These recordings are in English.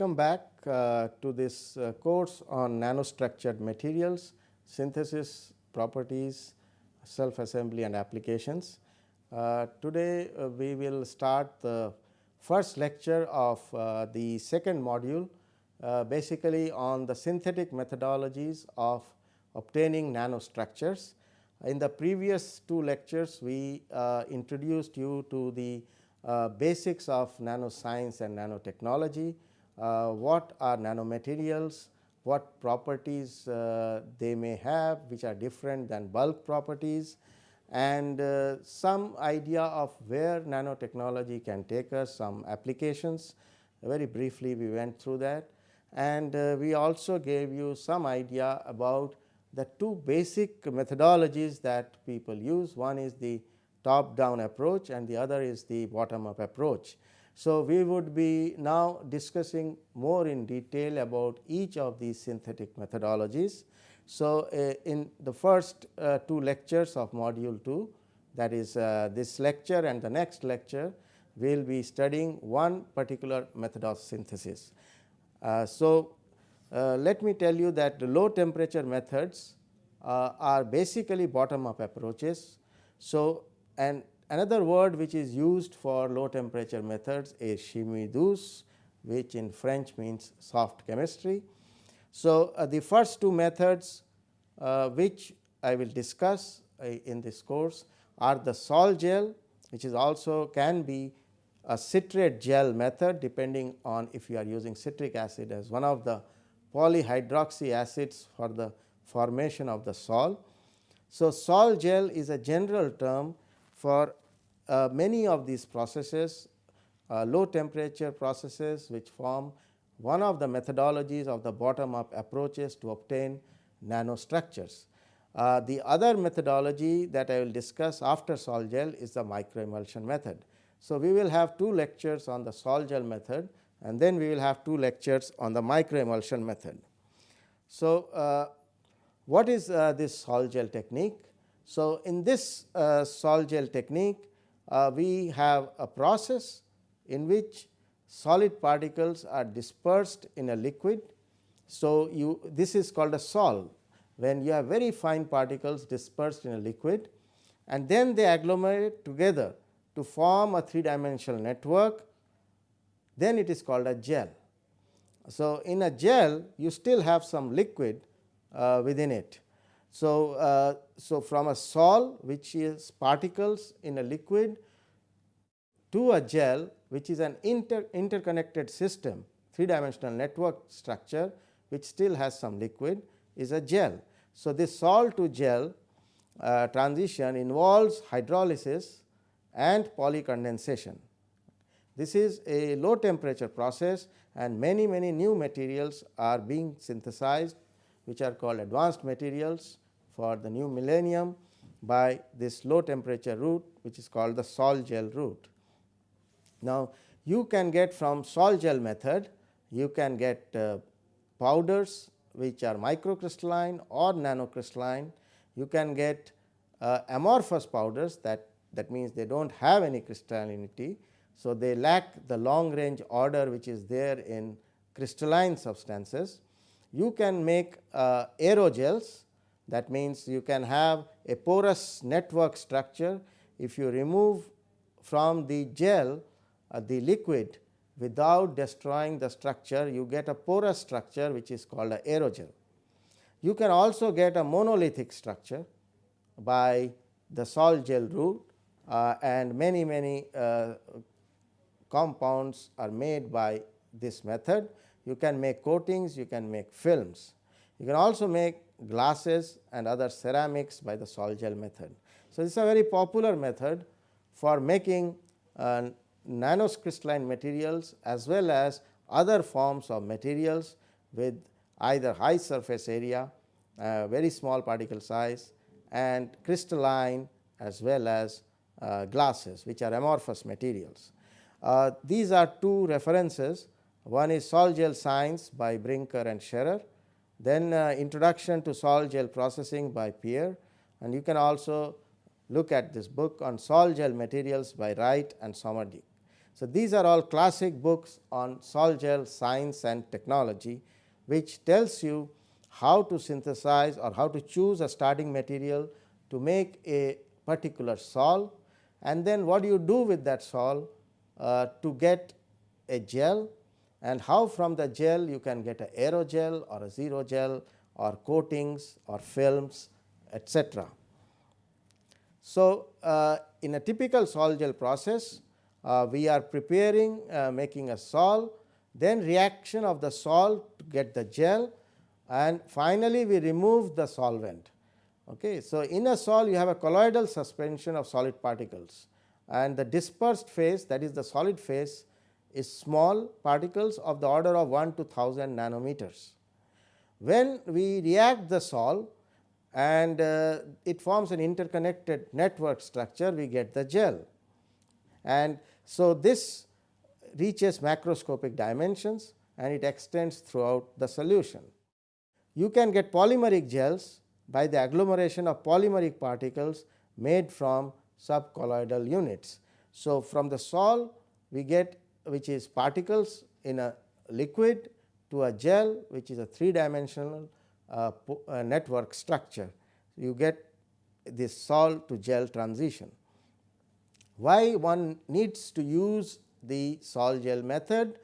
welcome back uh, to this uh, course on nanostructured materials, synthesis, properties, self assembly and applications. Uh, today, uh, we will start the first lecture of uh, the second module uh, basically on the synthetic methodologies of obtaining nanostructures. In the previous two lectures, we introduced you to the basics of nanoscience and nanotechnology what are nanomaterials, what properties uh, they may have which are different than bulk properties and uh, some idea of where nanotechnology can take us, some applications. Very briefly we went through that and we also gave you some idea about the two basic methodologies that people use. One is the top down approach and the other is the bottom up approach. So, we would be now discussing more in detail about each of these synthetic methodologies. So, uh, in the first uh, two lectures of module 2 that is uh, this lecture and the next lecture we will be studying one particular method of synthesis. Uh, so, uh, let me tell you that the low temperature methods uh, are basically bottom up approaches. So, and Another word which is used for low temperature methods is chimie douce which in French means soft chemistry. So, uh, the first two methods uh, which I will discuss uh, in this course are the sol gel which is also can be a citrate gel method depending on if you are using citric acid as one of the polyhydroxy acids for the formation of the sol. So, sol gel is a general term for uh, many of these processes uh, low temperature processes which form one of the methodologies of the bottom up approaches to obtain nanostructures. Uh, the other methodology that I will discuss after sol gel is the microemulsion method. So, we will have two lectures on the sol gel method and then we will have two lectures on the microemulsion method. So, uh, what is uh, this sol gel technique? So, in this uh, sol gel technique uh, we have a process in which solid particles are dispersed in a liquid. So, you this is called a sol when you have very fine particles dispersed in a liquid and then they agglomerate together to form a three dimensional network then it is called a gel. So, in a gel you still have some liquid uh, within it so, uh, so from a sol which is particles in a liquid to a gel which is an inter interconnected system three dimensional network structure which still has some liquid is a gel. So, this sol to gel uh, transition involves hydrolysis and polycondensation. This is a low temperature process and many many new materials are being synthesized which are called advanced materials for the new millennium by this low temperature route which is called the sol gel route. Now, you can get from sol gel method you can get uh, powders which are microcrystalline or nanocrystalline. You can get uh, amorphous powders that that means they do not have any crystallinity. So, they lack the long range order which is there in crystalline substances. You can make uh, aerogels that means, you can have a porous network structure if you remove from the gel uh, the liquid without destroying the structure you get a porous structure which is called a aerogel. You can also get a monolithic structure by the sol gel route uh, and many many uh, compounds are made by this method. You can make coatings, you can make films. You can also make glasses and other ceramics by the sol gel method. So, this is a very popular method for making uh, nanocrystalline materials as well as other forms of materials with either high surface area, uh, very small particle size and crystalline as well as uh, glasses which are amorphous materials. Uh, these are two references one is Sol Gel Science by Brinker and Scherer. Then uh, introduction to sol gel processing by Pierre. And you can also look at this book on sol gel materials by Wright and Sommerdijk. So, these are all classic books on sol gel science and technology, which tells you how to synthesize or how to choose a starting material to make a particular sol. And then what do you do with that sol uh, to get a gel and how from the gel you can get a aerogel or a xerogel or coatings or films etc. So, uh, in a typical sol gel process uh, we are preparing uh, making a sol then reaction of the sol to get the gel and finally, we remove the solvent. Okay. So, in a sol you have a colloidal suspension of solid particles and the dispersed phase that is the solid phase is small particles of the order of 1 to 1000 nanometers. When we react the sol and uh, it forms an interconnected network structure we get the gel and so this reaches macroscopic dimensions and it extends throughout the solution. You can get polymeric gels by the agglomeration of polymeric particles made from subcolloidal units. So, from the sol we get which is particles in a liquid to a gel which is a three dimensional uh, uh, network structure. You get this sol to gel transition. Why one needs to use the sol gel method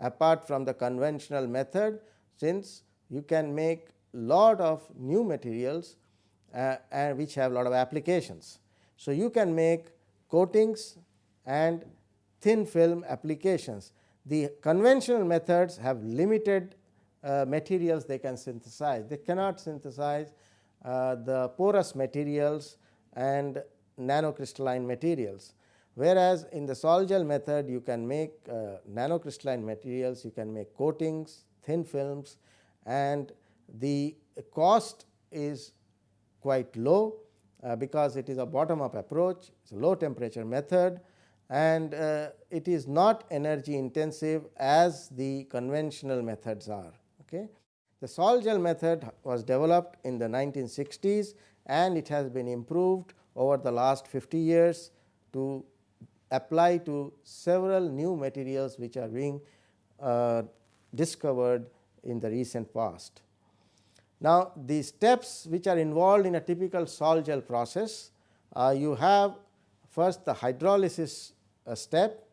apart from the conventional method since you can make lot of new materials uh, and which have lot of applications. So, you can make coatings and thin film applications. The conventional methods have limited uh, materials they can synthesize. They cannot synthesize uh, the porous materials and nanocrystalline materials. Whereas, in the sol gel method you can make uh, nanocrystalline materials, you can make coatings, thin films and the cost is quite low uh, because it is a bottom up approach, it is a low temperature method and uh, it is not energy intensive as the conventional methods are. Okay. The sol gel method was developed in the 1960s and it has been improved over the last 50 years to apply to several new materials which are being uh, discovered in the recent past. Now, the steps which are involved in a typical sol gel process, uh, you have first the hydrolysis uh, step,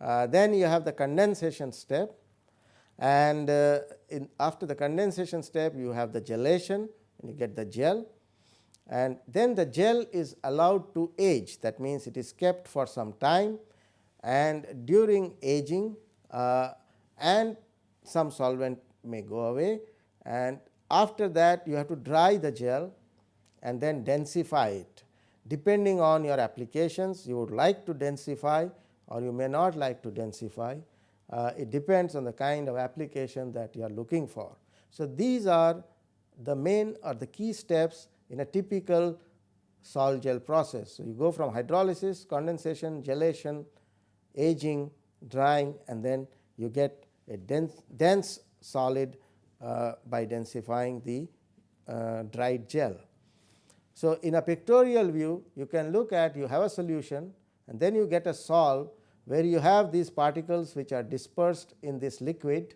uh, then you have the condensation step. And uh, after the condensation step you have the gelation and you get the gel. And then the gel is allowed to age. That means it is kept for some time. And during aging uh, and some solvent may go away. And after that you have to dry the gel and then densify it. Depending on your applications you would like to densify or you may not like to densify. Uh, it depends on the kind of application that you are looking for. So, these are the main or the key steps in a typical sol gel process. So, you go from hydrolysis, condensation, gelation, aging, drying and then you get a dense, dense solid uh, by densifying the uh, dried gel. So, in a pictorial view you can look at you have a solution and then you get a sol where you have these particles which are dispersed in this liquid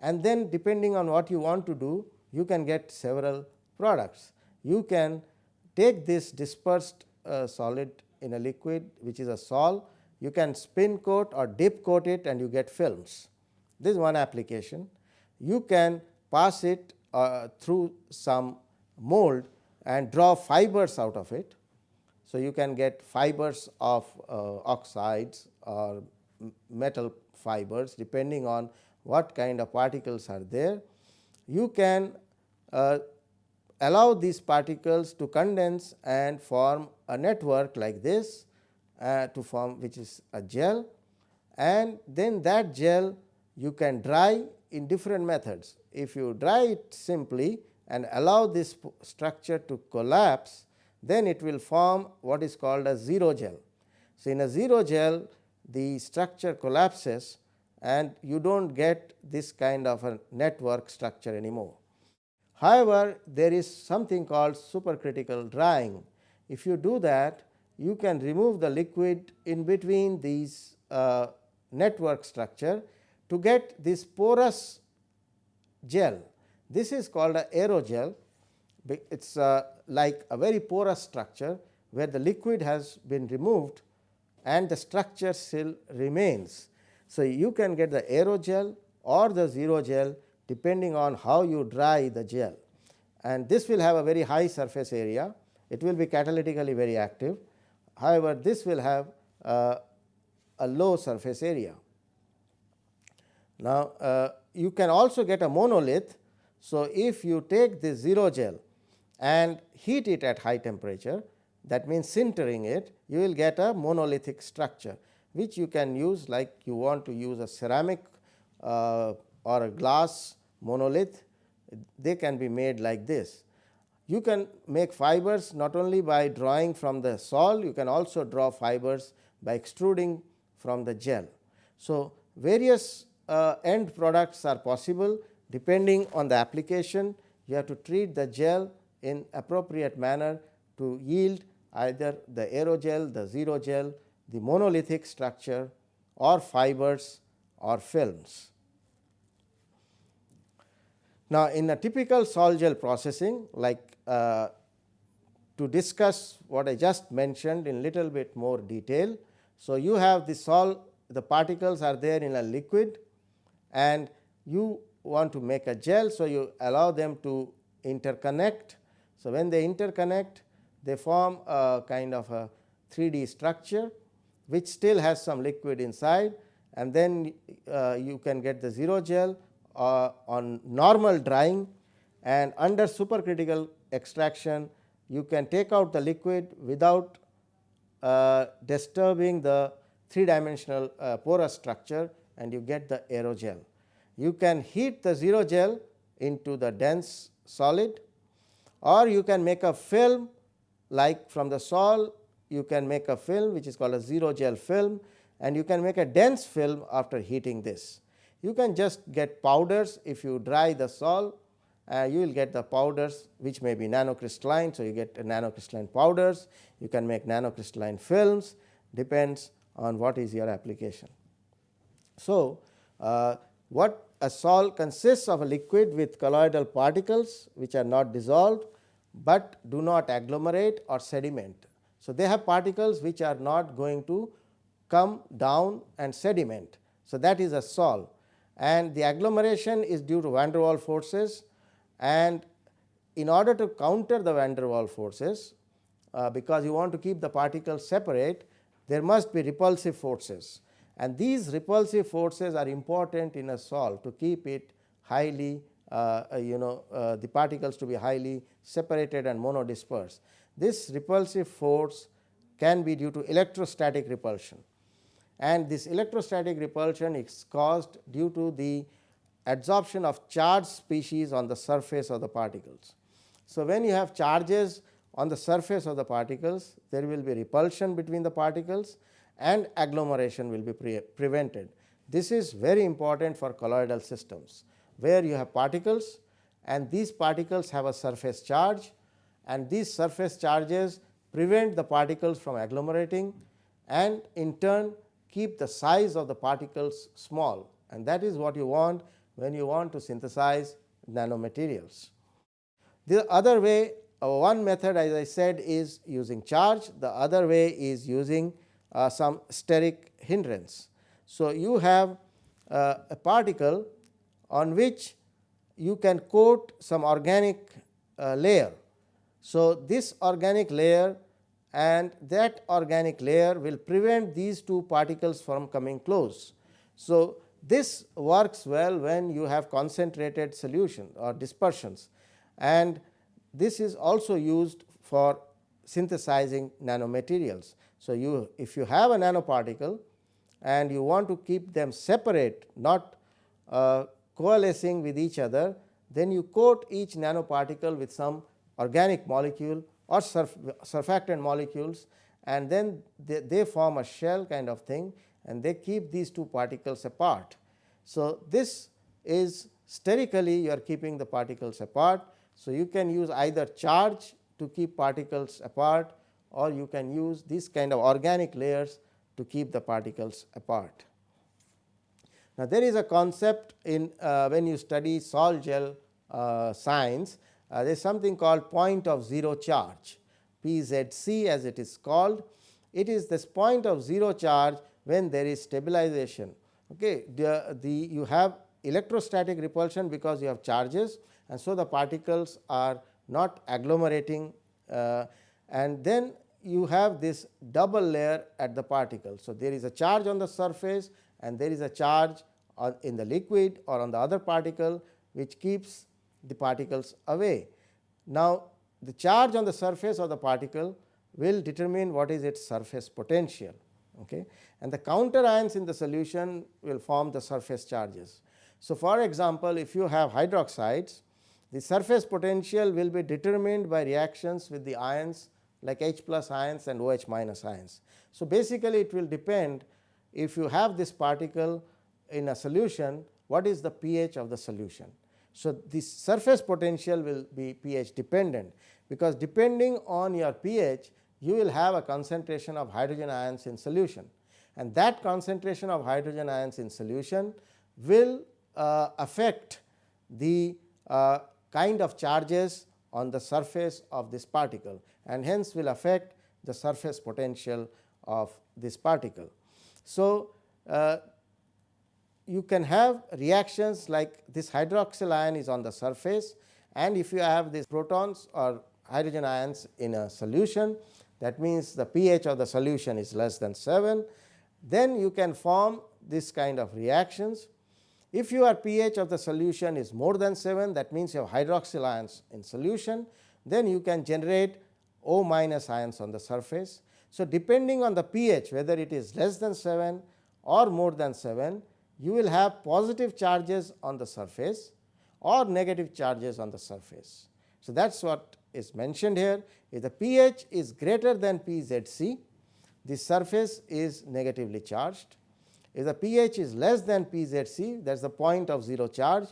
and then depending on what you want to do you can get several products. You can take this dispersed uh, solid in a liquid which is a sol you can spin coat or dip coat it and you get films. This is one application you can pass it uh, through some mold and draw fibers out of it. So, you can get fibers of uh, oxides or metal fibers depending on what kind of particles are there. You can uh, allow these particles to condense and form a network like this uh, to form which is a gel and then that gel you can dry in different methods. If you dry it simply and allow this structure to collapse, then it will form what is called a xerogel. So, in a xerogel the structure collapses and you do not get this kind of a network structure anymore. However, there is something called supercritical drying. If you do that, you can remove the liquid in between these uh, network structure to get this porous gel. This is called a aerogel. It is uh, like a very porous structure where the liquid has been removed and the structure still remains. So, you can get the aerogel or the xerogel depending on how you dry the gel and this will have a very high surface area. It will be catalytically very active. However, this will have uh, a low surface area. Now, uh, you can also get a monolith. So, if you take this xerogel and heat it at high temperature that means sintering it you will get a monolithic structure which you can use like you want to use a ceramic uh, or a glass monolith they can be made like this. You can make fibers not only by drawing from the sol, you can also draw fibers by extruding from the gel. So, various uh, end products are possible depending on the application you have to treat the gel in appropriate manner to yield either the aerogel, the xerogel, the monolithic structure or fibers or films. Now, in a typical sol gel processing like uh, to discuss what I just mentioned in little bit more detail. So, you have the sol the particles are there in a liquid and you want to make a gel. So, you allow them to interconnect. So, when they interconnect they form a kind of a 3D structure which still has some liquid inside and then uh, you can get the xerogel uh, on normal drying and under supercritical extraction you can take out the liquid without uh, disturbing the three dimensional uh, porous structure and you get the aerogel. You can heat the xerogel into the dense solid or you can make a film like from the sol you can make a film which is called a xerogel film and you can make a dense film after heating this. You can just get powders if you dry the sol uh, you will get the powders which may be nanocrystalline. So, you get nanocrystalline powders, you can make nanocrystalline films depends on what is your application. So, uh, what a sol consists of a liquid with colloidal particles which are not dissolved, but do not agglomerate or sediment. So, they have particles which are not going to come down and sediment. So, that is a sol and the agglomeration is due to van der Waal forces and in order to counter the van der Waal forces uh, because you want to keep the particles separate there must be repulsive forces and these repulsive forces are important in a sol to keep it highly uh, uh, you know uh, the particles to be highly separated and monodispersed. This repulsive force can be due to electrostatic repulsion and this electrostatic repulsion is caused due to the adsorption of charged species on the surface of the particles. So, when you have charges on the surface of the particles there will be repulsion between the particles and agglomeration will be pre prevented. This is very important for colloidal systems where you have particles and these particles have a surface charge and these surface charges prevent the particles from agglomerating and in turn keep the size of the particles small and that is what you want when you want to synthesize nanomaterials. The other way uh, one method as I said is using charge, the other way is using uh, some steric hindrance. So, you have uh, a particle on which you can coat some organic uh, layer. So, this organic layer and that organic layer will prevent these two particles from coming close. So, this works well when you have concentrated solution or dispersions and this is also used for synthesizing nanomaterials. So, you if you have a nanoparticle and you want to keep them separate not uh, coalescing with each other, then you coat each nanoparticle with some organic molecule or surf, surfactant molecules and then they, they form a shell kind of thing and they keep these two particles apart. So, this is sterically you are keeping the particles apart. So, you can use either charge to keep particles apart or you can use these kind of organic layers to keep the particles apart. Now, there is a concept in uh, when you study sol gel uh, science, uh, there is something called point of zero charge PZC as it is called. It is this point of zero charge when there is stabilization. Okay. The, the you have electrostatic repulsion because you have charges and so the particles are not agglomerating uh, and then you have this double layer at the particle. So, there is a charge on the surface and there is a charge in the liquid or on the other particle which keeps the particles away. Now, the charge on the surface of the particle will determine what is its surface potential okay. and the counter ions in the solution will form the surface charges. So, for example, if you have hydroxides the surface potential will be determined by reactions with the ions like H plus ions and OH minus ions. So, basically it will depend if you have this particle in a solution what is the pH of the solution. So, the surface potential will be pH dependent because depending on your pH you will have a concentration of hydrogen ions in solution and that concentration of hydrogen ions in solution will uh, affect the uh, kind of charges on the surface of this particle and hence will affect the surface potential of this particle. So, uh, you can have reactions like this hydroxyl ion is on the surface and if you have these protons or hydrogen ions in a solution that means the pH of the solution is less than 7 then you can form this kind of reactions. If your pH of the solution is more than 7 that means you have hydroxyl ions in solution then you can generate O minus ions on the surface. So, depending on the pH whether it is less than 7 or more than 7 you will have positive charges on the surface or negative charges on the surface. So, that is what is mentioned here if the pH is greater than PZC the surface is negatively charged. If the pH is less than PZC that is the point of 0 charge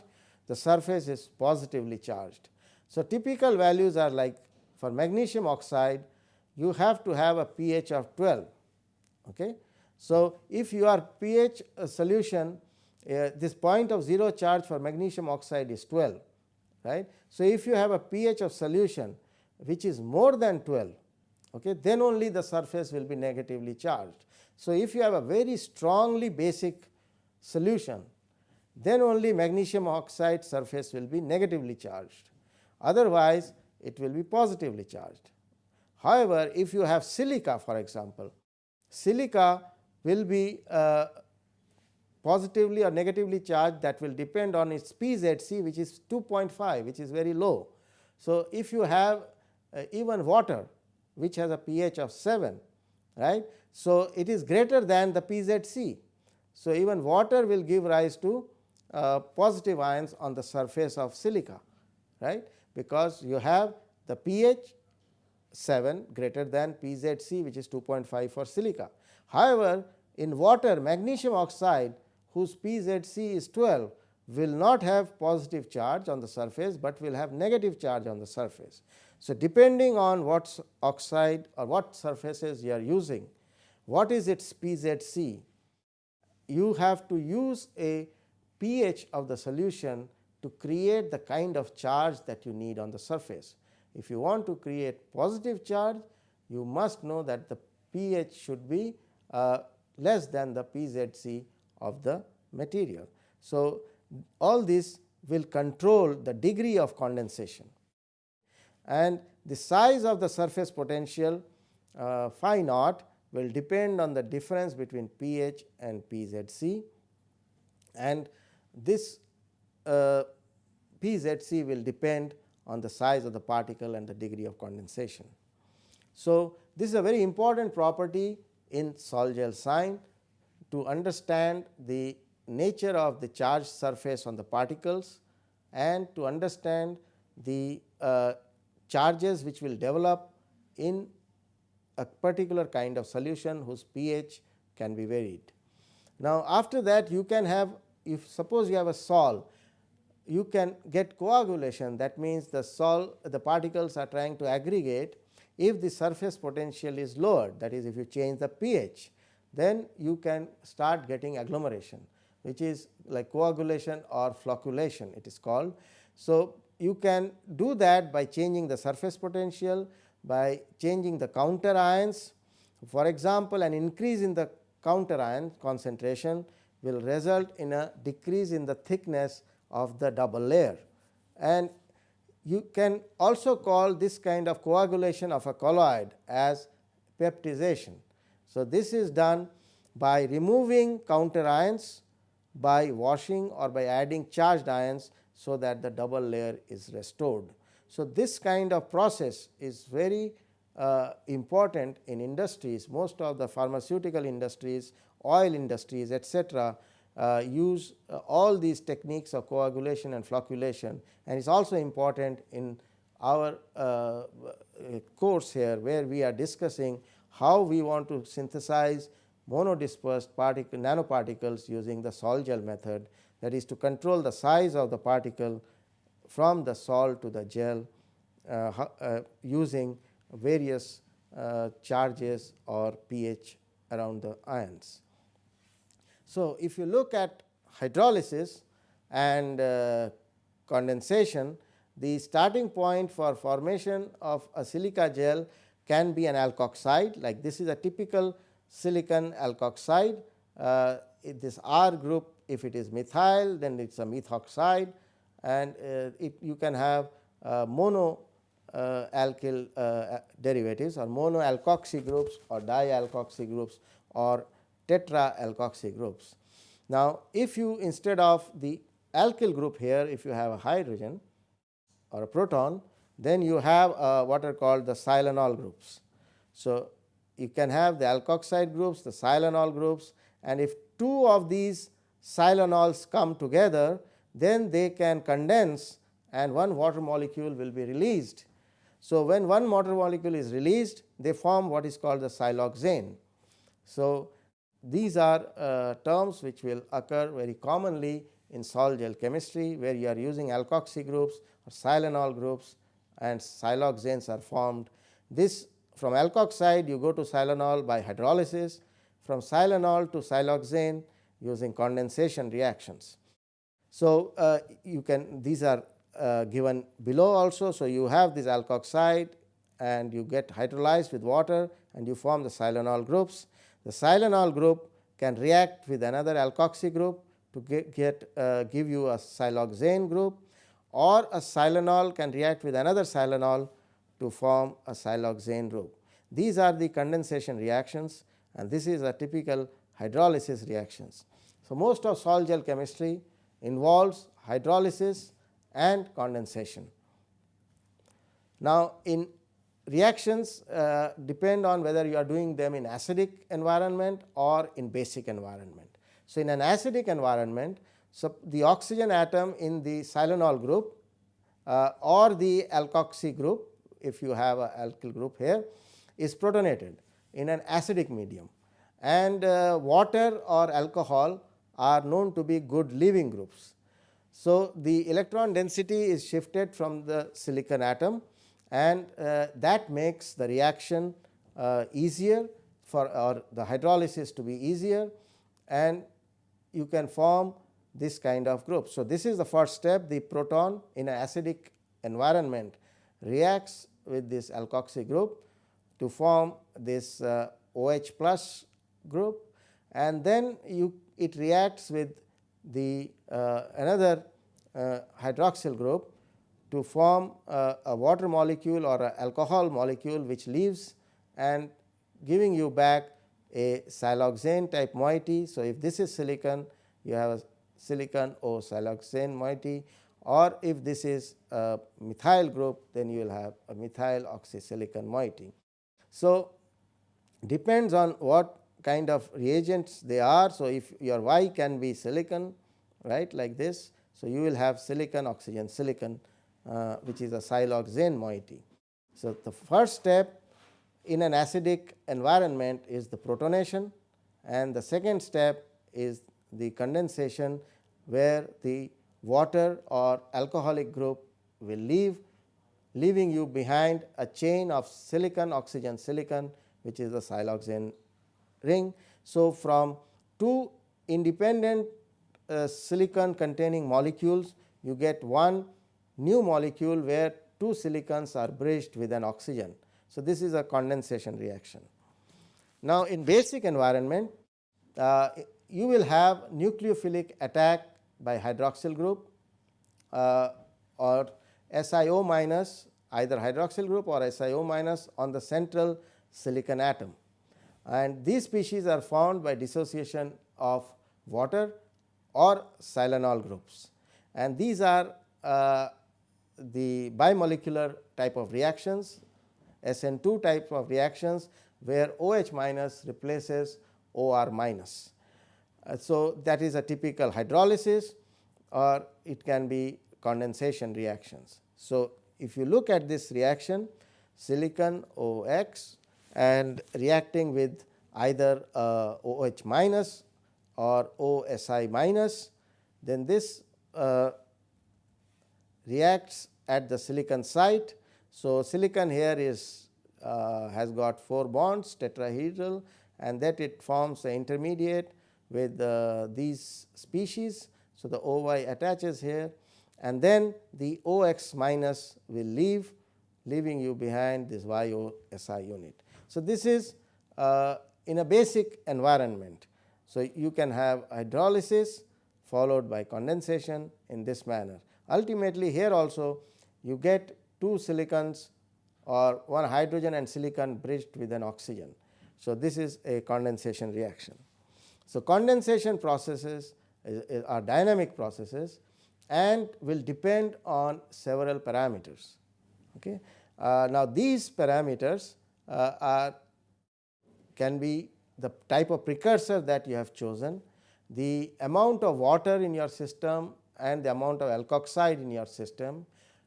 the surface is positively charged. So, typical values are like for magnesium oxide you have to have a pH of 12. Okay. So, if your pH uh, solution uh, this point of 0 charge for magnesium oxide is 12 right. So, if you have a pH of solution which is more than 12 okay, then only the surface will be negatively charged. So, if you have a very strongly basic solution then only magnesium oxide surface will be negatively charged otherwise it will be positively charged. However, if you have silica for example, silica will be uh, positively or negatively charged that will depend on its PZC which is 2.5 which is very low. So, if you have uh, even water which has a pH of 7 right. So, it is greater than the PZC. So, even water will give rise to uh, positive ions on the surface of silica right because you have the pH 7 greater than PZC which is 2.5 for silica. However, in water magnesium oxide whose PZC is 12 will not have positive charge on the surface, but will have negative charge on the surface. So, depending on what oxide or what surfaces you are using, what is its PZC, you have to use a pH of the solution to create the kind of charge that you need on the surface. If you want to create positive charge, you must know that the pH should be uh, less than the PZC of the material. So, all this will control the degree of condensation and the size of the surface potential uh, phi naught will depend on the difference between pH and PZC and this uh, PZC will depend on the size of the particle and the degree of condensation. So, this is a very important property in sol gel sign to understand the nature of the charged surface on the particles and to understand the uh, charges which will develop in a particular kind of solution whose pH can be varied. Now, after that you can have if suppose you have a sol you can get coagulation that means the sol the particles are trying to aggregate if the surface potential is lowered that is if you change the pH then you can start getting agglomeration. which is like coagulation or flocculation it is called. So, you can do that by changing the surface potential by changing the counter ions. For example, an increase in the counter ion concentration will result in a decrease in the thickness of the double layer and you can also call this kind of coagulation of a colloid as peptization. So, this is done by removing counter ions by washing or by adding charged ions. So, that the double layer is restored. So, this kind of process is very uh, important in industries. Most of the pharmaceutical industries, oil industries etcetera uh, use uh, all these techniques of coagulation and flocculation. And it is also important in our uh, course here where we are discussing how we want to synthesize monodispersed particle nanoparticles using the sol gel method. That is to control the size of the particle from the sol to the gel uh, uh, using various uh, charges or pH around the ions. So, if you look at hydrolysis and condensation, the starting point for formation of a silica gel can be an alkoxide like this is a typical silicon alkoxide. Uh, this R group if it is methyl then it is a methoxide and uh, it you can have uh, mono uh, alkyl derivatives or mono alkoxy groups or dialkoxy groups or tetra alkoxy groups. Now, if you instead of the alkyl group here if you have a hydrogen or a proton then you have uh, what are called the silanol groups. So, you can have the alkoxide groups the silanol groups and if two of these silanols come together then they can condense and one water molecule will be released so, when one water molecule is released they form what is called the siloxane. So, these are uh, terms which will occur very commonly in sol gel chemistry where you are using alkoxy groups or silanol groups and siloxanes are formed. This from alkoxide you go to silanol by hydrolysis from silanol to siloxane using condensation reactions. So, uh, you can these are uh, given below also. So, you have this alkoxide and you get hydrolyzed with water and you form the silanol groups. The silanol group can react with another alkoxy group to get, get uh, give you a siloxane group or a silanol can react with another silanol to form a siloxane group. These are the condensation reactions and this is a typical hydrolysis reactions. So, most of sol gel chemistry involves hydrolysis and condensation. Now, in reactions uh, depend on whether you are doing them in acidic environment or in basic environment. So, in an acidic environment, so the oxygen atom in the silanol group uh, or the alkoxy group if you have a alkyl group here is protonated in an acidic medium and uh, water or alcohol are known to be good leaving groups. So, the electron density is shifted from the silicon atom and uh, that makes the reaction uh, easier for or the hydrolysis to be easier and you can form this kind of group. So, this is the first step the proton in an acidic environment reacts with this alkoxy group to form this uh, OH plus group and then you it reacts with the uh, another uh, hydroxyl group to form uh, a water molecule or a alcohol molecule which leaves and giving you back a siloxane type moiety. So, if this is silicon you have a silicon O siloxane moiety or if this is a methyl group then you will have a methyl oxysilicon moiety. So, depends on what kind of reagents they are. So, if your Y can be silicon right like this so, you will have silicon oxygen silicon uh, which is a siloxane moiety. So, the first step in an acidic environment is the protonation and the second step is the condensation where the water or alcoholic group will leave leaving you behind a chain of silicon oxygen silicon which is the siloxane ring. So, from two independent uh, silicon containing molecules you get one new molecule where two silicons are bridged with an oxygen. So, this is a condensation reaction. Now, in basic environment uh, you will have nucleophilic attack by hydroxyl group uh, or SiO minus either hydroxyl group or SiO minus on the central silicon atom and these species are found by dissociation of water or silanol groups and these are uh, the bimolecular type of reactions SN2 type of reactions where OH minus replaces OR minus. Uh, so, that is a typical hydrolysis or it can be condensation reactions. So, if you look at this reaction silicon OX and reacting with either uh, OH minus or OSI minus, then this uh, reacts at the silicon site. So, silicon here is uh, has got 4 bonds tetrahedral and that it forms the intermediate with uh, these species. So, the OY attaches here and then the OX minus will leave leaving you behind this YOSI unit. So, this is uh, in a basic environment. So, you can have hydrolysis followed by condensation in this manner. Ultimately, here also you get two silicons or one hydrogen and silicon bridged with an oxygen. So, this is a condensation reaction. So, condensation processes are dynamic processes and will depend on several parameters. Okay. Uh, now, these parameters uh, Uh, are can be the type of precursor that you have chosen, the amount of water in your system and the amount of alkoxide in your system,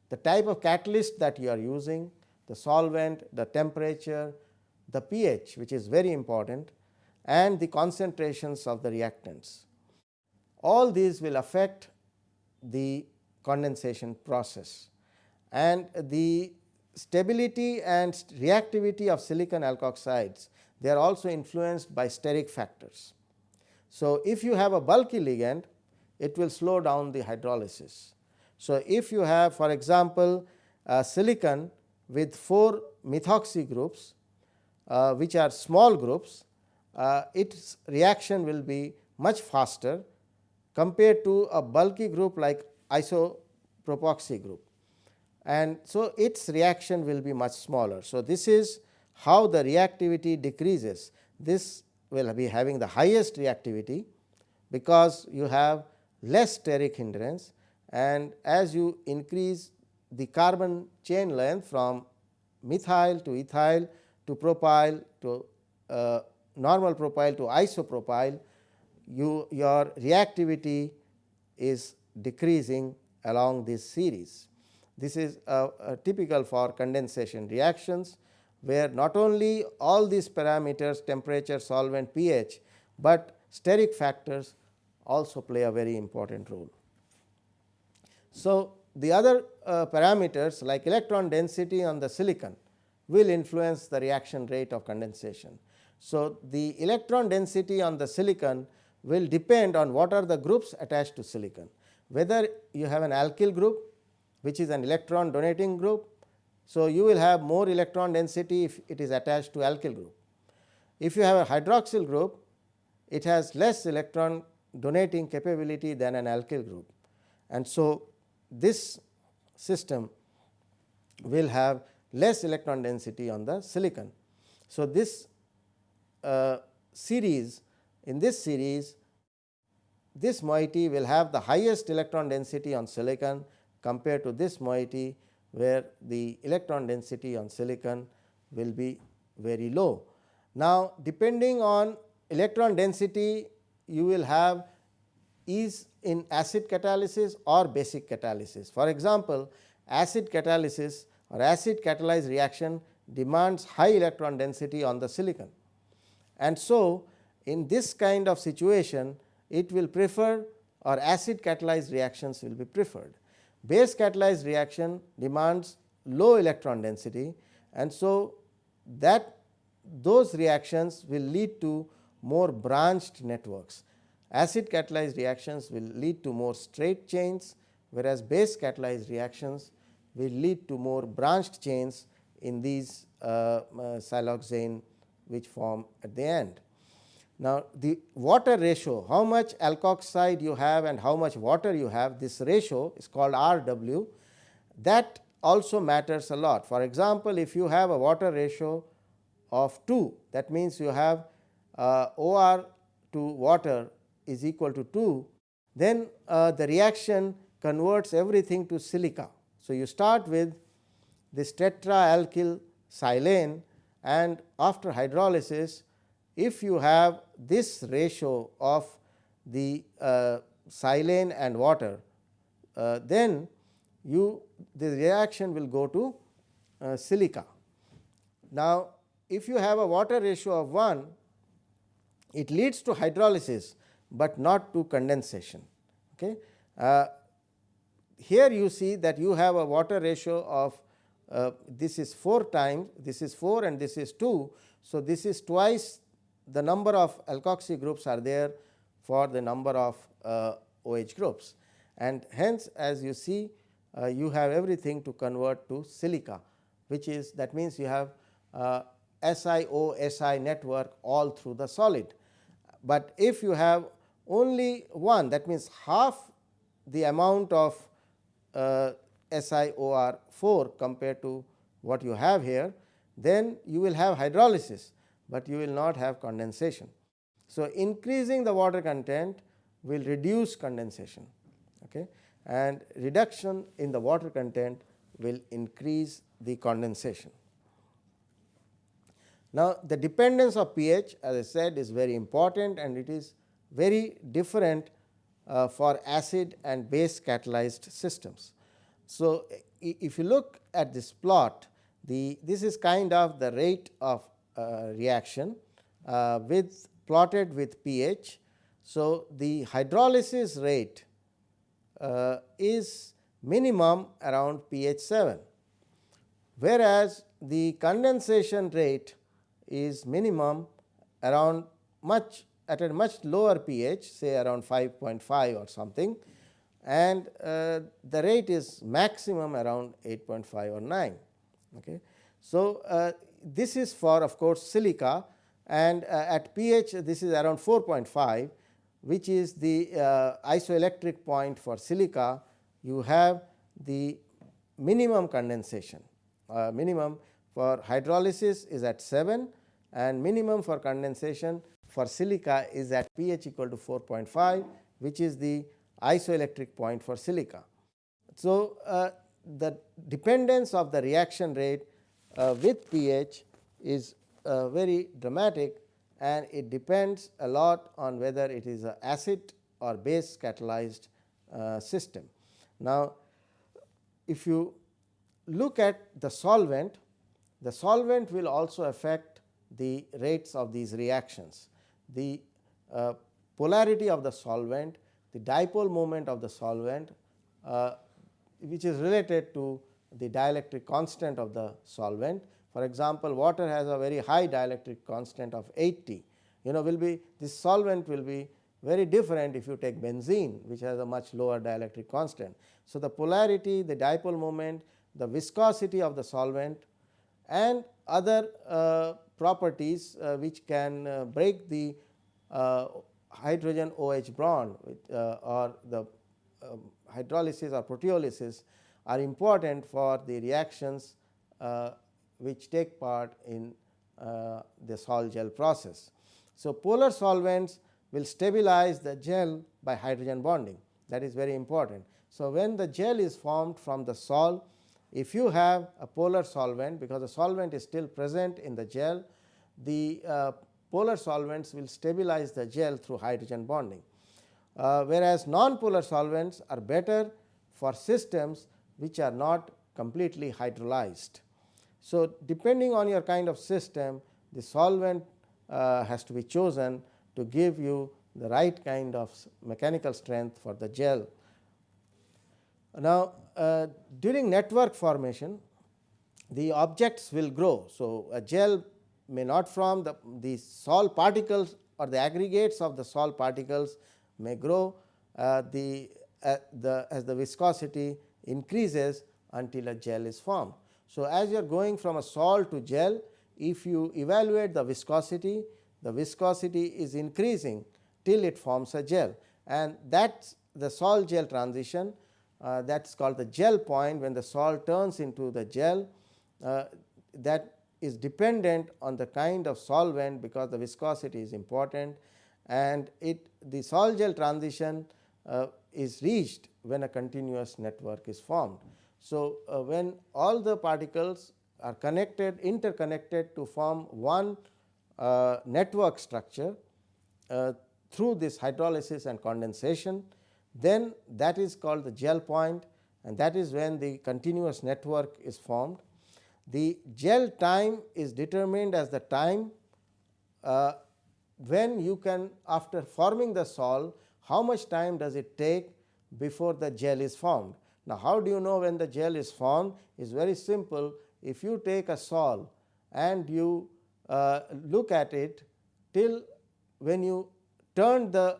the type of catalyst that you are using, the solvent, the temperature, the pH which is very important and the concentrations of the reactants. All these will affect the condensation process and the stability and reactivity of silicon alkoxides they are also influenced by steric factors. So, if you have a bulky ligand it will slow down the hydrolysis. So, if you have for example, silicon with 4 methoxy groups uh, which are small groups, uh, its reaction will be much faster compared to a bulky group like isopropoxy group and so its reaction will be much smaller. So, this is how the reactivity decreases. This will be having the highest reactivity because you have less steric hindrance and as you increase the carbon chain length from methyl to ethyl to propyl to uh, normal propyl to isopropyl, you your reactivity is decreasing along this series. This is typical for condensation reactions where not only all these parameters temperature, solvent, pH, but steric factors also play a very important role. So, the other uh, parameters like electron density on the silicon will influence the reaction rate of condensation. So, the electron density on the silicon will depend on what are the groups attached to silicon, whether you have an alkyl group which is an electron donating group so, you will have more electron density if it is attached to alkyl group. If you have a hydroxyl group, it has less electron donating capability than an alkyl group. And so, this system will have less electron density on the silicon. So, this uh, series in this series this moiety will have the highest electron density on silicon compared to this moiety where the electron density on silicon will be very low. Now, depending on electron density you will have is in acid catalysis or basic catalysis. For example, acid catalysis or acid catalyzed reaction demands high electron density on the silicon. And so, in this kind of situation it will prefer or acid catalyzed reactions will be preferred base catalyzed reaction demands low electron density and so that those reactions will lead to more branched networks. acid catalyzed reactions will lead to more straight chains, whereas base catalyzed reactions will lead to more branched chains in these uh, uh, siloxane which form at the end. Now, the water ratio how much alkoxide you have and how much water you have this ratio is called R w that also matters a lot. For example, if you have a water ratio of 2 that means you have uh, OR to water is equal to 2 then uh, the reaction converts everything to silica. So, you start with this tetraalkyl silane and after hydrolysis if you have this ratio of the uh, silane and water uh, then you the reaction will go to uh, silica. Now, if you have a water ratio of 1 it leads to hydrolysis, but not to condensation. Okay. Uh, here you see that you have a water ratio of uh, this is 4 times this is 4 and this is 2. So, this is twice the number of alkoxy groups are there for the number of uh, OH groups and hence as you see uh, you have everything to convert to silica which is that means you have uh, SiO Si network all through the solid. But if you have only one that means half the amount of uh, SiOR 4 compared to what you have here then you will have hydrolysis but you will not have condensation. So, increasing the water content will reduce condensation okay, and reduction in the water content will increase the condensation. Now, the dependence of pH as I said is very important and it is very different uh, for acid and base catalyzed systems. So, if you look at this plot the this is kind of the rate of reaction uh, with plotted with pH. So, the hydrolysis rate uh, is minimum around pH 7, whereas the condensation rate is minimum around much at a much lower pH say around 5.5 or something and uh, the rate is maximum around 8.5 or 9. Okay. So, uh, this is for of course, silica and uh, at pH this is around 4.5 which is the uh, isoelectric point for silica you have the minimum condensation uh, minimum for hydrolysis is at 7 and minimum for condensation for silica is at pH equal to 4.5 which is the isoelectric point for silica. So, uh, the dependence of the reaction rate with pH is uh, very dramatic and it depends a lot on whether it is a acid or base catalyzed uh, system. Now, if you look at the solvent, the solvent will also affect the rates of these reactions. The uh, polarity of the solvent, the dipole moment of the solvent uh, which is related to the dielectric constant of the solvent. For example, water has a very high dielectric constant of 80, you know will be this solvent will be very different if you take benzene which has a much lower dielectric constant. So, the polarity, the dipole moment, the viscosity of the solvent and other uh, properties uh, which can uh, break the uh, hydrogen OH bond with, uh, or the um, hydrolysis or proteolysis are important for the reactions uh, which take part in uh, the sol gel process. So, polar solvents will stabilize the gel by hydrogen bonding that is very important. So, when the gel is formed from the sol if you have a polar solvent because the solvent is still present in the gel the uh, polar solvents will stabilize the gel through hydrogen bonding. Uh, whereas, non-polar solvents are better for systems which are not completely hydrolyzed. So, depending on your kind of system the solvent uh, has to be chosen to give you the right kind of mechanical strength for the gel. Now, uh, during network formation the objects will grow. So, a gel may not form the, the particles or the aggregates of the sol particles may grow uh, the, uh, the as the viscosity increases until a gel is formed. So, as you are going from a sol to gel if you evaluate the viscosity the viscosity is increasing till it forms a gel. And that the sol gel transition uh, that is called the gel point. When the sol turns into the gel uh, that is dependent on the kind of solvent because the viscosity is important. And it the sol gel transition uh, is reached when a continuous network is formed. So, uh, when all the particles are connected interconnected to form one uh, network structure uh, through this hydrolysis and condensation then that is called the gel point and that is when the continuous network is formed. The gel time is determined as the time uh, when you can after forming the sol how much time does it take before the gel is formed. Now, how do you know when the gel is formed is very simple if you take a sol and you uh, look at it till when you turn the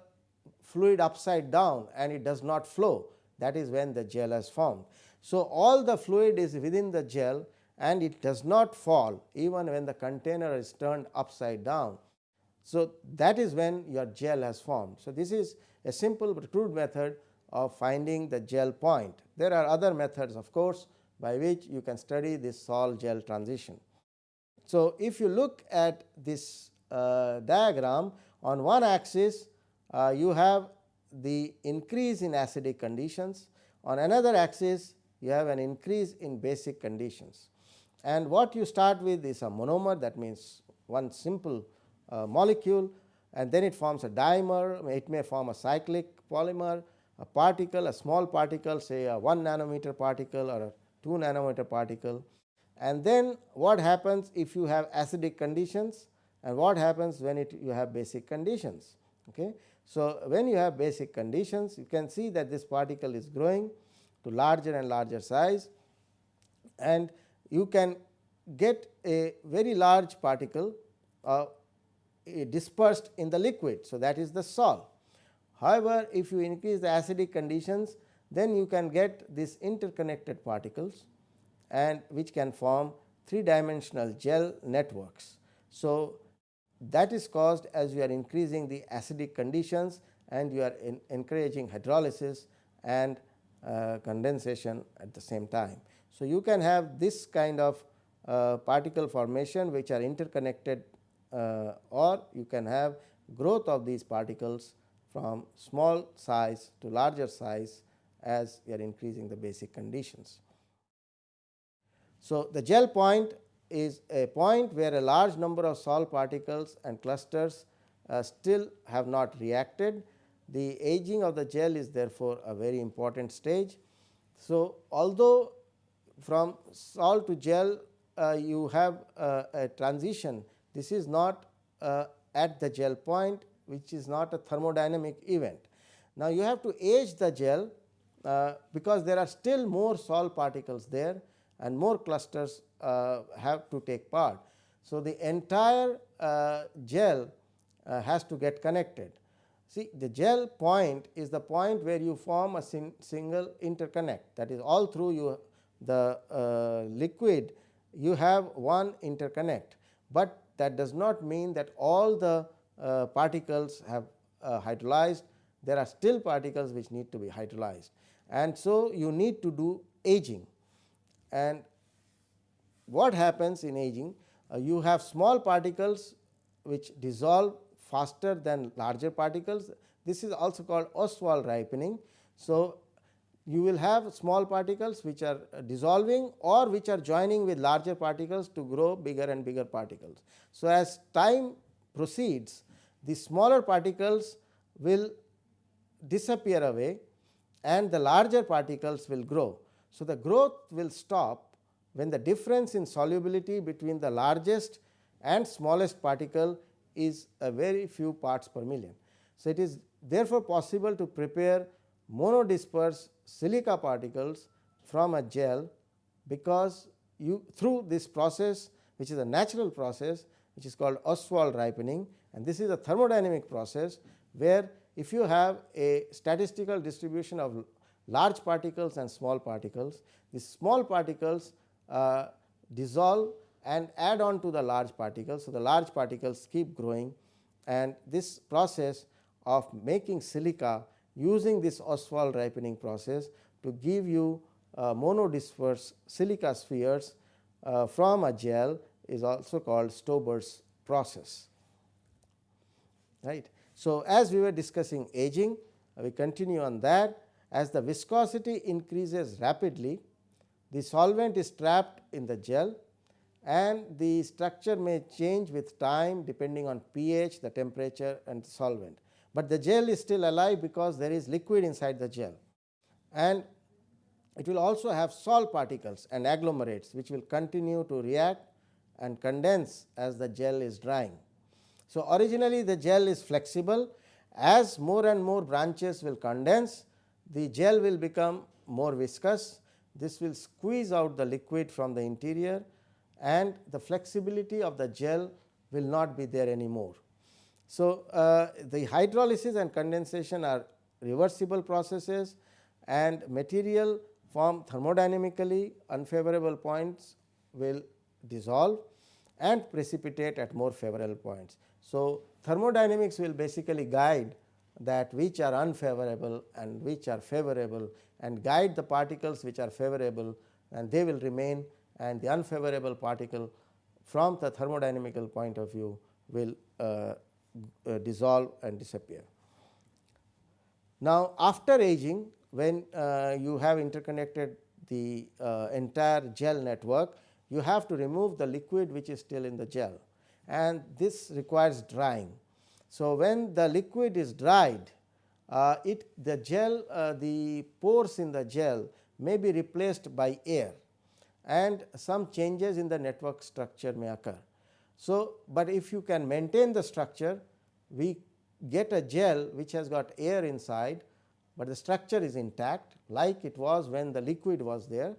fluid upside down and it does not flow that is when the gel has formed. So, all the fluid is within the gel and it does not fall even when the container is turned upside down. So, that is when your gel has formed. So, this is a simple but crude method of finding the gel point. There are other methods of course, by which you can study this sol gel transition. So, if you look at this uh, diagram on one axis uh, you have the increase in acidic conditions on another axis you have an increase in basic conditions and what you start with is a monomer that means one simple uh, molecule and then it forms a dimer it may form a cyclic polymer a particle a small particle say a 1 nanometer particle or a 2 nanometer particle and then what happens if you have acidic conditions and what happens when it you have basic conditions. Okay. So, when you have basic conditions you can see that this particle is growing to larger and larger size and you can get a very large particle uh, dispersed in the liquid. So, that is the sol. However, if you increase the acidic conditions then you can get these interconnected particles and which can form three dimensional gel networks. So, that is caused as you are increasing the acidic conditions and you are encouraging hydrolysis and uh, condensation at the same time. So, you can have this kind of uh, particle formation which are interconnected uh, or you can have growth of these particles from small size to larger size as you are increasing the basic conditions. So, the gel point is a point where a large number of sol particles and clusters uh, still have not reacted. The aging of the gel is therefore, a very important stage. So, although from sol to gel uh, you have uh, a transition, this is not uh, at the gel point which is not a thermodynamic event. Now, you have to age the gel uh, because there are still more sol particles there and more clusters uh, have to take part. So, the entire uh, gel uh, has to get connected. See the gel point is the point where you form a sing single interconnect that is all through you the uh, liquid you have one interconnect, but that does not mean that all the uh, particles have uh, hydrolyzed. There are still particles which need to be hydrolyzed. And so you need to do aging. And what happens in aging? Uh, you have small particles which dissolve faster than larger particles. This is also called Ostwald ripening. So, you will have small particles which are uh, dissolving or which are joining with larger particles to grow bigger and bigger particles. So, as time proceeds the smaller particles will disappear away and the larger particles will grow. So, the growth will stop when the difference in solubility between the largest and smallest particle is a very few parts per million. So, it is therefore possible to prepare monodisperse silica particles from a gel because you through this process which is a natural process which is called Ostwald ripening and this is a thermodynamic process where if you have a statistical distribution of large particles and small particles, the small particles uh, dissolve and add on to the large particles. So, the large particles keep growing and this process of making silica using this Ostwald ripening process to give you uh, monodisperse silica spheres uh, from a gel is also called Stober's process. Right. So, as we were discussing aging, we continue on that as the viscosity increases rapidly, the solvent is trapped in the gel and the structure may change with time depending on pH, the temperature and the solvent, but the gel is still alive because there is liquid inside the gel and it will also have sol particles and agglomerates which will continue to react and condense as the gel is drying. So, originally the gel is flexible as more and more branches will condense the gel will become more viscous this will squeeze out the liquid from the interior and the flexibility of the gel will not be there anymore. So, uh, the hydrolysis and condensation are reversible processes and material form thermodynamically unfavorable points will dissolve and precipitate at more favorable points. So, thermodynamics will basically guide that which are unfavorable and which are favorable and guide the particles which are favorable and they will remain and the unfavorable particle from the thermodynamical point of view will uh, uh, dissolve and disappear. Now, after aging when uh, you have interconnected the uh, entire gel network, you have to remove the liquid which is still in the gel and this requires drying. So, when the liquid is dried, uh, it the gel uh, the pores in the gel may be replaced by air and some changes in the network structure may occur. So, but if you can maintain the structure we get a gel which has got air inside, but the structure is intact like it was when the liquid was there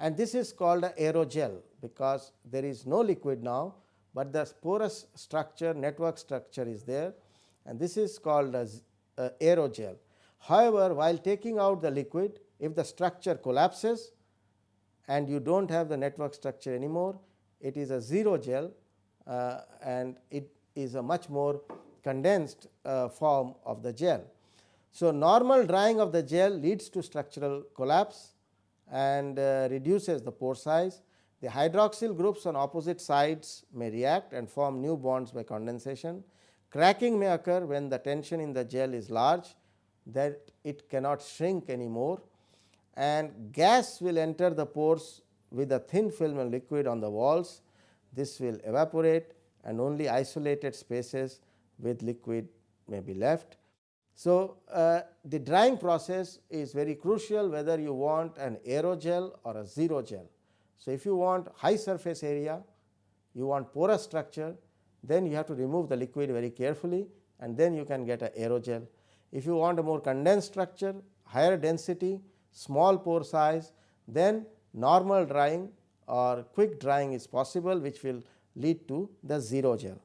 and this is called a aerogel because there is no liquid now, but the porous structure network structure is there and this is called as aerogel. However, while taking out the liquid if the structure collapses and you do not have the network structure anymore it is a xerogel uh, and it is a much more condensed uh, form of the gel. So, normal drying of the gel leads to structural collapse and uh, reduces the pore size. The hydroxyl groups on opposite sides may react and form new bonds by condensation. Cracking may occur when the tension in the gel is large that it cannot shrink anymore and gas will enter the pores with a thin film of liquid on the walls. This will evaporate and only isolated spaces with liquid may be left. So, uh, the drying process is very crucial whether you want an aerogel or a xerogel. So, if you want high surface area, you want porous structure, then you have to remove the liquid very carefully and then you can get a aerogel. If you want a more condensed structure, higher density, small pore size, then normal drying or quick drying is possible which will lead to the xerogel.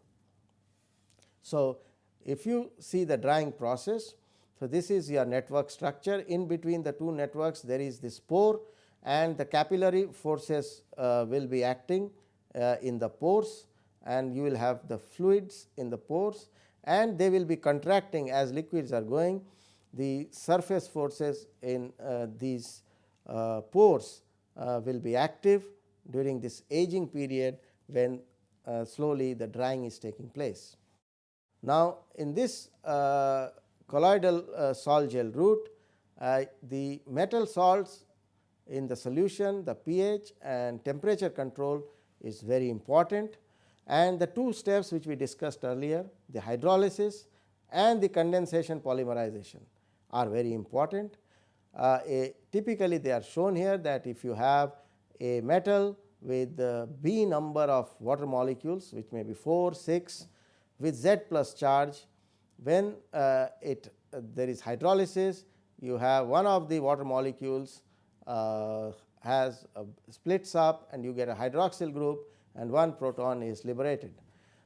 So, if you see the drying process, so this is your network structure in between the two networks there is this pore and the capillary forces uh, will be acting uh, in the pores and you will have the fluids in the pores and they will be contracting as liquids are going. The surface forces in uh, these uh, pores uh, will be active during this aging period when uh, slowly the drying is taking place. Now, in this uh, colloidal uh, sol gel route, uh, the metal salts in the solution, the pH and temperature control is very important and the two steps which we discussed earlier the hydrolysis and the condensation polymerization are very important. Uh, typically they are shown here that if you have a metal with the B number of water molecules which may be 4, 6 with Z plus charge when uh, it uh, there is hydrolysis you have one of the water molecules uh, has splits up and you get a hydroxyl group and one proton is liberated.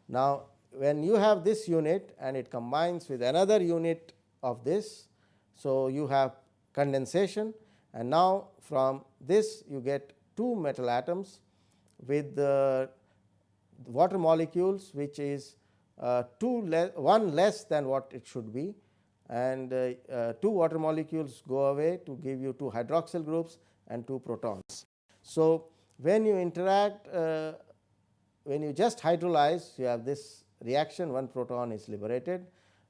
Now, when you have this unit and it combines with another unit of this. So, you have condensation and now from this you get two metal atoms with the water molecules which is uh, two le one less than what it should be and uh, uh, two water molecules go away to give you two hydroxyl groups and two protons. So, when you interact uh, when you just hydrolyze you have this reaction one proton is liberated.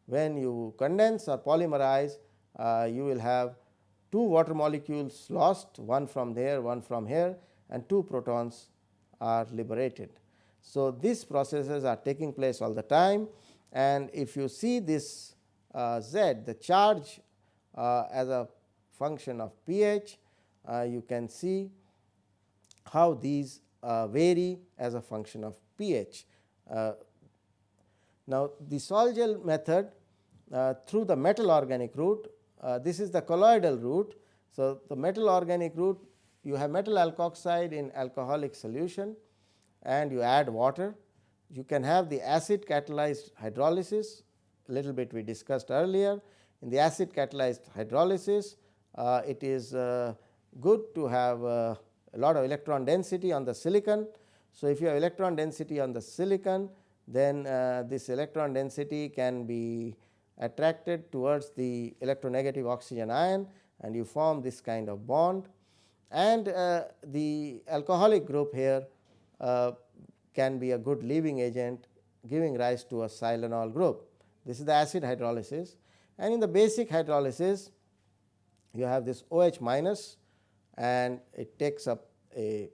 When you condense or polymerize uh, you will have two water molecules lost one from there one from here and two protons are liberated. So, these processes are taking place all the time and if you see this uh, Z the charge uh, as a function of pH uh, you can see how these uh, vary as a function of pH. Uh, now, the Sol-Gel method uh, through the metal organic route this is the colloidal route. So, the metal organic route you have metal alkoxide in alcoholic solution and you add water. You can have the acid catalyzed hydrolysis a little bit we discussed earlier. In the acid catalyzed hydrolysis uh, it is uh, good to have uh, a lot of electron density on the silicon. So, if you have electron density on the silicon then uh, this electron density can be attracted towards the electronegative oxygen ion and you form this kind of bond and uh, the alcoholic group here Uh, can be a good leaving agent giving rise to a silanol group. This is the acid hydrolysis and in the basic hydrolysis you have this OH minus and it takes up a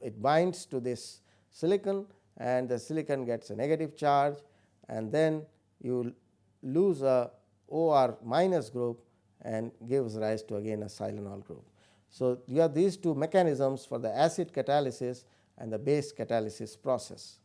it binds to this silicon and the silicon gets a negative charge and then you lose a OR minus group and gives rise to again a silanol group. So, you have these two mechanisms for the acid catalysis and the base catalysis process.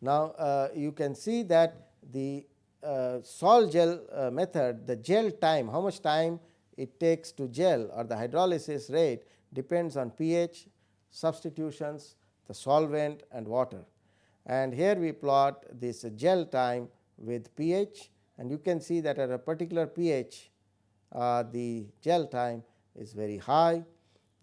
Now, uh, you can see that the uh, sol gel uh, method the gel time how much time it takes to gel or the hydrolysis rate depends on pH, substitutions, the solvent and water. And here we plot this gel time with pH and you can see that at a particular pH uh, the gel time is very high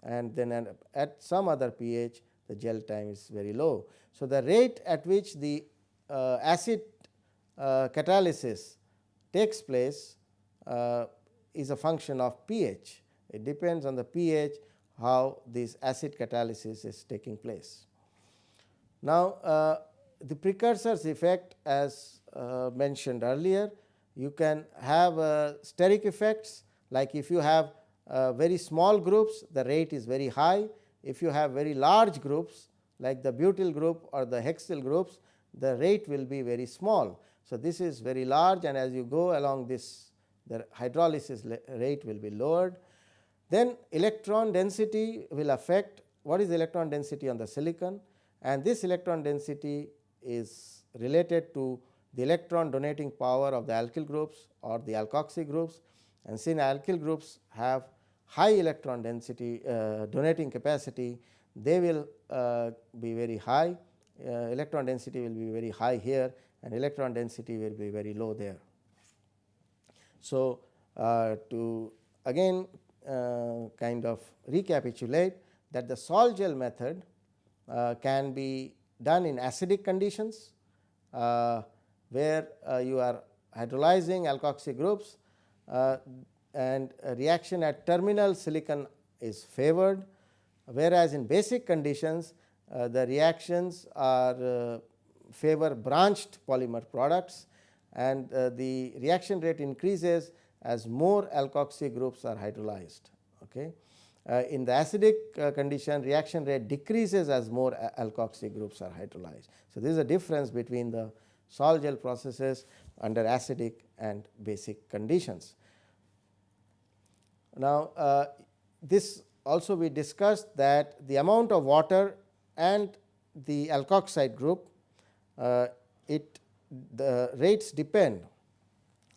and then at, some other pH the gel time is very low. So, the rate at which the uh, acid uh, catalysis takes place uh, is a function of pH. It depends on the pH how this acid catalysis is taking place. Now, uh, the precursors effect as uh, mentioned earlier, you can have uh, steric effects like if you have uh, very small groups the rate is very high. If you have very large groups like the butyl group or the hexyl groups the rate will be very small. So, this is very large and as you go along this the hydrolysis rate will be lowered. Then electron density will affect what is electron density on the silicon and this electron density is related to the electron donating power of the alkyl groups or the alkoxy groups and since alkyl groups have high electron density uh, donating capacity they will uh, be very high uh, electron density will be very high here and electron density will be very low there. So, to again kind of recapitulate that the sol gel method can be done in acidic conditions where you are hydrolyzing alkoxy groups and reaction at terminal silicon is favored whereas in basic conditions the reactions are favor branched polymer products and the reaction rate increases as more alkoxy groups are hydrolyzed. Okay. Uh, in the acidic uh, condition reaction rate decreases as more alkoxy groups are hydrolyzed. So, this is a difference between the sol gel processes under acidic and basic conditions. Now, uh, this also we discussed that the amount of water and the alkoxide group uh, it the rates depend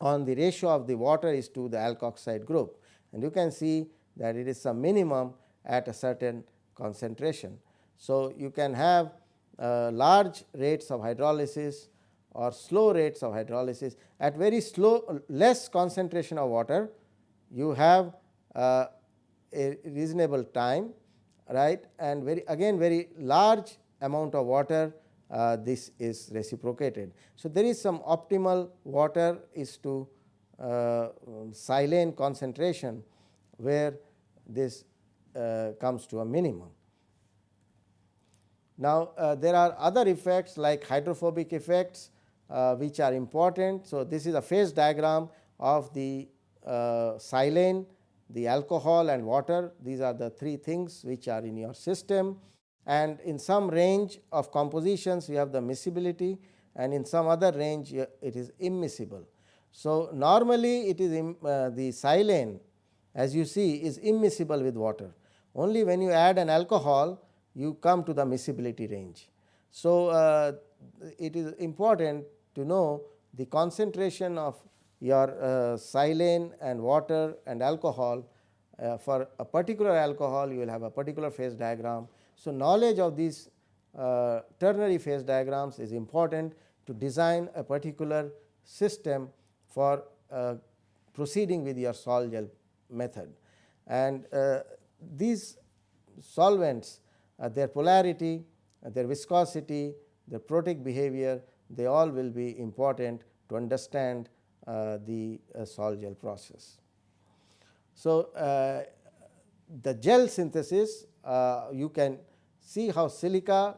on the ratio of the water is to the alkoxide group and you can see that it is some minimum at a certain concentration. So, you can have uh, large rates of hydrolysis or slow rates of hydrolysis at very slow less concentration of water you have a reasonable time right and very again very large amount of water uh, this is reciprocated. So, there is some optimal water is to uh, silane concentration where this uh, comes to a minimum. Now, uh, there are other effects like hydrophobic effects uh, which are important. So, this is a phase diagram of the uh, silane, the alcohol and water these are the three things which are in your system and in some range of compositions you have the miscibility and in some other range it is immiscible. So, normally it is uh, the silane as you see is immiscible with water only when you add an alcohol you come to the miscibility range. So, uh, it is important to know the concentration of your uh, silane and water and alcohol uh, for a particular alcohol you will have a particular phase diagram. So, knowledge of these uh, ternary phase diagrams is important to design a particular system for uh, proceeding with your sol gel method. And uh, these solvents uh, their polarity, their viscosity, their protic behavior they all will be important to understand Uh, the uh, sol gel process. So, uh, the gel synthesis you can see how silica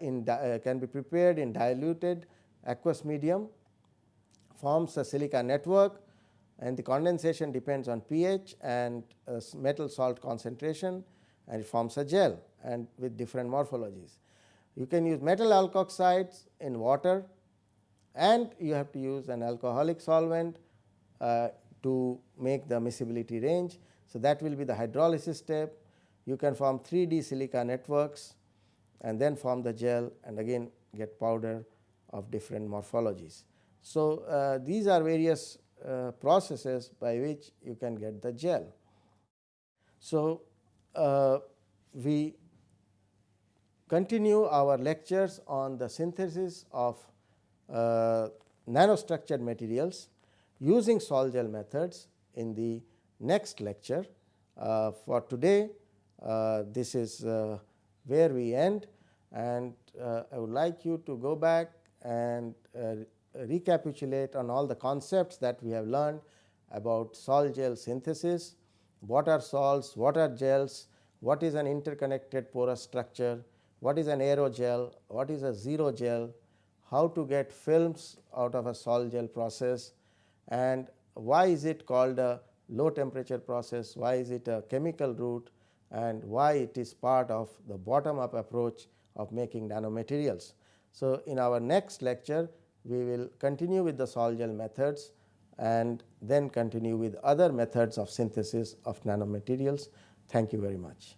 in can be prepared in diluted aqueous medium forms a silica network and the condensation depends on pH and uh, metal salt concentration and it forms a gel and with different morphologies. You can use metal alkoxides in water and you have to use an alcoholic solvent uh, to make the miscibility range. So, that will be the hydrolysis step. You can form 3D silica networks and then form the gel and again get powder of different morphologies. So, uh, these are various uh, processes by which you can get the gel. So, uh, we continue our lectures on the synthesis of uh, nanostructured materials using sol gel methods in the next lecture. Uh, for today, uh, this is uh, where we end. And I would like you to go back and recapitulate on all the concepts that we have learned about sol gel synthesis, what are sols, what are gels, what is an interconnected porous structure, what is an aerogel, what is a xerogel, how to get films out of a sol gel process and why is it called a low temperature process, why is it a chemical route and why it is part of the bottom up approach of making nanomaterials. So, in our next lecture we will continue with the sol gel methods and then continue with other methods of synthesis of nanomaterials. Thank you very much.